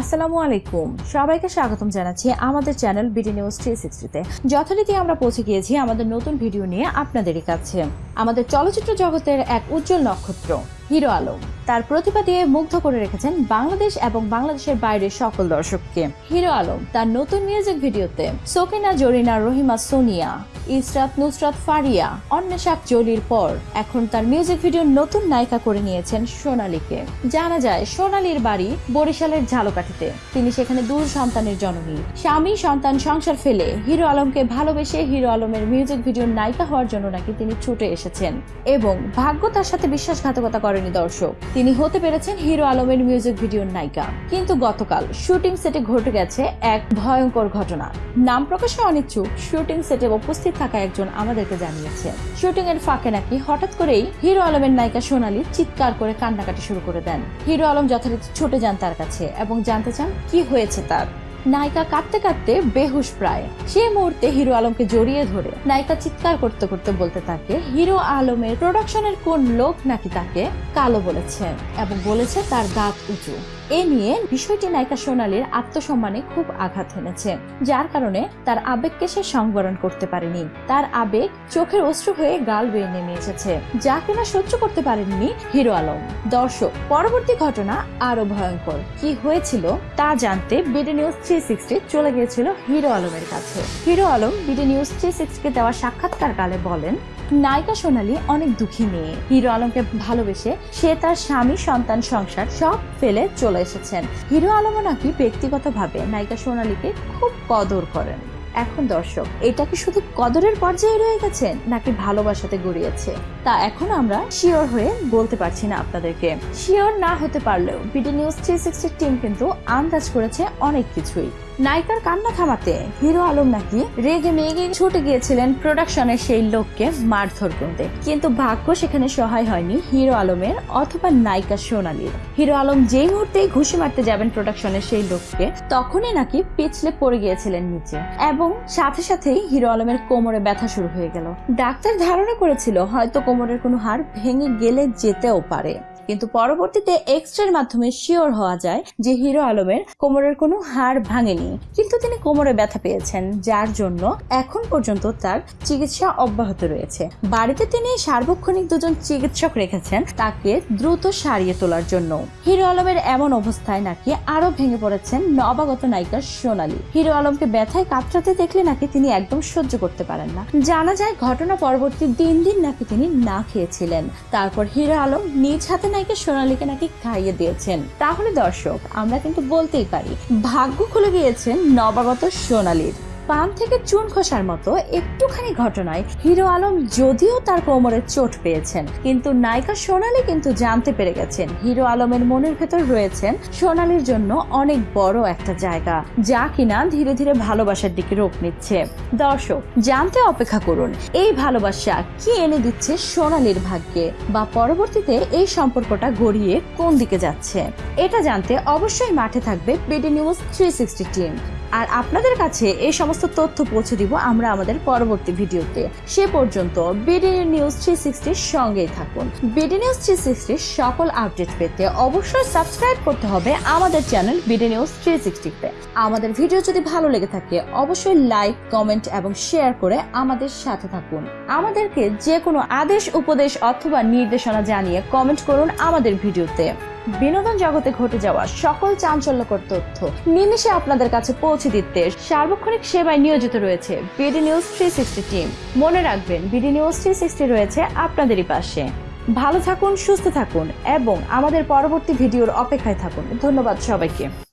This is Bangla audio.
আসসালামু আলাইকুম। সবাইকে স্বাগতম জানাচ্ছি আমাদের চ্যানেল বিডি নিউজ থ্রি সিক্সটিতে। যথারীতি আমরা পৌঁছে গিয়েছি আমাদের নতুন ভিডিও নিয়ে আপনাদেরই কাছে। আমাদের চলচ্চিত্র জগতের এক উজ্জ্বল নক্ষত্র, হিরো আলম। তার প্রতিভা দিয়ে মুগ্ধ করে রেখেছেন বাংলাদেশ এবং বাংলাদেশের বাইরের সকল দর্শককে। হিরো আলম, তার নতুন মিউজিক ভিডিওতে সোকিনা জরিনা রহিমা সোনিয়া ইসরাত নুসরাত ফারিয়া অন্বেষাক জলির পর। এখন তার মিউজিক ভিডিওর নতুন নায়িকা করে নিয়েছেন সোনালীকে। জানা যায়, সোনালীর বাড়ি বরিশালের ঝালকাঠিতে। তিনি সেখানে দূর সন্তানের জননী। স্বামী, সন্তান, সংসার ফেলে। হিরো আলমকে ভালোবেসে হিরো আলমের মিউজিক ভিডিওর নায়িকা হওয়ার জন্য নাকি তিনি ছুটে এসেছেন। এবং ভাগ্য তার সাথে বিশ্বাসঘাতকতা করেনি দর্শক। তিনি হতে পেরেছেন হিরো আলমের মিউজিক ভিডিওর নায়িকা। কিন্তু গতকাল শুটিং সেটে ঘটে গেছে এক ভয়ঙ্কর ঘটনা। নাম প্রকাশে অনিচ্ছুক শুটিং সেটে উপস্থিত থাকা একজন আমাদেরকে জানিয়েছে। শুটিং এর ফাঁকে নাকি হঠাৎ করেই হিরো আলমের নায়িকা সোনালি চিৎকার করে কান্নাকাটি শুরু করে দেন। হিরো আলম যথারীতি ছুটে যান তার কাছে এবং জানতে চান কি হয়েছে তার। নায়িকা কাঁদতে কাঁদতে বেহুশ প্রায়। সেই মুহূর্তে হিরো আলমকে জড়িয়ে ধরে নায়িকা চিৎকার করতে করতে বলতে থাকে, হিরো আলমের প্রোডাকশনের কোন লোক নাকি তাকে কালো বলেছে এবং বলেছে তার দাঁত উঁচু? এ নিয়ে বিষয়টি নায়িকা সোনালীর আত্মসম্মানে খুব আঘাত এনেছে যার কারণে তার আবেগকে সে সংবরণ করতে পারেনি। তার আবেগ চোখের অশ্রু হয়ে গাল বেয়ে নেমে এসেছে, যা কিনা সহ্য করতে পারেননি হিরো আলম। দর্শক, পরবর্তী ঘটনা আরও ভয়ঙ্কর। কি হয়েছিল তা জানতে বিডি নিউজ থ্রি সিক্সটি চলে গিয়েছিল হিরো আলমের কাছে। Hero Alam BD news three সিক্সটিকে দেওয়া সাক্ষাৎকার কালে বলেন, নায়িকা সোনালী অনেক দুঃখী মেয়ে। হিরো আলমকে ভালোবেসে সে তার স্বামী, সন্তান, সংসার সব ফেলে চলে এসেছেন। হিরো আলমও নাকি ব্যক্তিগতভাবে নায়িকা সোনালীকে খুব কদর করেন। এখন দর্শক, এটা কি শুধু কদরের পর্যায়ে রয়ে গেছে নাকি ভালোবাসাতে গড়িয়েছে? তা এখন আমরা শিওর হয়ে বলতে পারছি না আপনাদেরকে। শিওর না হতে পারলেও, বিডি নিউজ থ্রি টিম কিন্তু আন্দাজ করেছে অনেক কিছুই। নায়িকার কান্না থামাতে হিরো আলম নাকি রেগে মেগে ছুটে গিয়েছিলেন প্রোডাকশনের সেই লোককে মারধর করতে। কিন্তু ভাগ্য সেখানে সহায় হয়নি হিরো আলমের অথবা নায়িকা সোনালীর। হিরো আলম যেই মুহূর্তেই ঘুষি মারতে যাবেন প্রোডাকশনের সেই লোককে, তখনই নাকি পিছলে পড়ে গিয়েছিলেন নিচে। এবং সাথে সাথেই হিরো আলমের কোমরে ব্যথা শুরু হয়ে গেল। ডাক্তার ধারণা করেছিল হয়তো কোমরের কোনো হাড় ভেঙে গেলে যেতেও পারে। কিন্তু পরবর্তীতে এক্স রের মাধ্যমে শিওর হওয়া যায় যে হিরো আলমের কোমরের কোনো হাড় ভাঙেনি। কিন্তু তিনি কোমরে ব্যথা পেয়েছেন, যার জন্য এখন পর্যন্ত তার চিকিৎসা অব্যাহত রয়েছে। বাড়িতে তিনি সার্বক্ষণিক দুজন চিকিৎসক রেখেছেন, তাকে দ্রুত সারিয়ে তোলার জন্য। হিরো আলমের এমন অবস্থায় নাকি আরও ভেঙে পড়েছেন নবাগত নায়িকা সোনালী। হিরো আলমকে ব্যথায় কাতরাতে দেখলে নাকি তিনি একদম সহ্য করতে পারেন না। জানা যায়, ঘটনা পরবর্তী দিন দিন নাকি তিনি না খেয়েছিলেন। তারপর হিরো আলম নিজ হাতে নায়িকা সোনালীকে নাকি খাইয়ে দিয়েছেন। তাহলে দর্শক, আমরা কিন্তু বলতেই পারি, ভাগ্য খুলে গিয়েছেন নবাগত সোনালীর। পান থেকে চুন খসার মতো একটুখানি ঘটনায় হিরো আলম যদিও তার কোমরে চোট পেয়েছেন, কিন্তু নায়িকা সোনালি কিন্তু জানতে পেরে গেছেন হিরো আলমের মনের ভেতর রয়েছেন সোনালির জন্য অনেক বড় একটা জায়গা, যা কিনা ধীরে ধীরে ভালোবাসার দিকে রূপ নিচ্ছে। দর্শক, জানতে অপেক্ষা করুন, এই ভালোবাসা কি এনে দিচ্ছে সোনালির ভাগ্যে বা পরবর্তীতে এই সম্পর্কটা গড়িয়ে কোন দিকে যাচ্ছে? এটা জানতে অবশ্যই মাঠে থাকবে BD news three sixty team আর আপনাদের কাছে এই সমস্ত তথ্য পৌঁছে দিব আমরা আমাদের পরবর্তী ভিডিওতে। সে পর্যন্ত বিডি নিউজ থ্রি সিক্সটির সঙ্গেই থাকুন। বিডি নিউজ থ্রি সিক্সটির সকল আপডেট পেতে অবশ্যই সাবস্ক্রাইব করতে হবে আমাদের চ্যানেল বিডি নিউজ থ্রি সিক্সটিতে আমাদের ভিডিও যদি ভালো লেগে থাকে, অবশ্যই লাইক, কমেন্ট এবং শেয়ার করে আমাদের সাথে থাকুন। আমাদেরকে যে কোনো আদেশ, উপদেশ অথবা নির্দেশনা জানিয়ে কমেন্ট করুন আমাদের ভিডিওতে। বিনোদন জগতে ঘটে যাওয়া সকল চাঞ্চল্যকর তথ্য নিমিষে আপনাদের কাছে পৌঁছে দিতে সার্বক্ষণিক সেবায় নিয়োজিত রয়েছে BD news three sixty team মনে রাখবেন, বিডি নিউজ থ্রি সিক্সটি রয়েছে আপনাদেরই পাশে। ভালো থাকুন, সুস্থ থাকুন এবং আমাদের পরবর্তী ভিডিওর অপেক্ষায় থাকুন। ধন্যবাদ সবাইকে।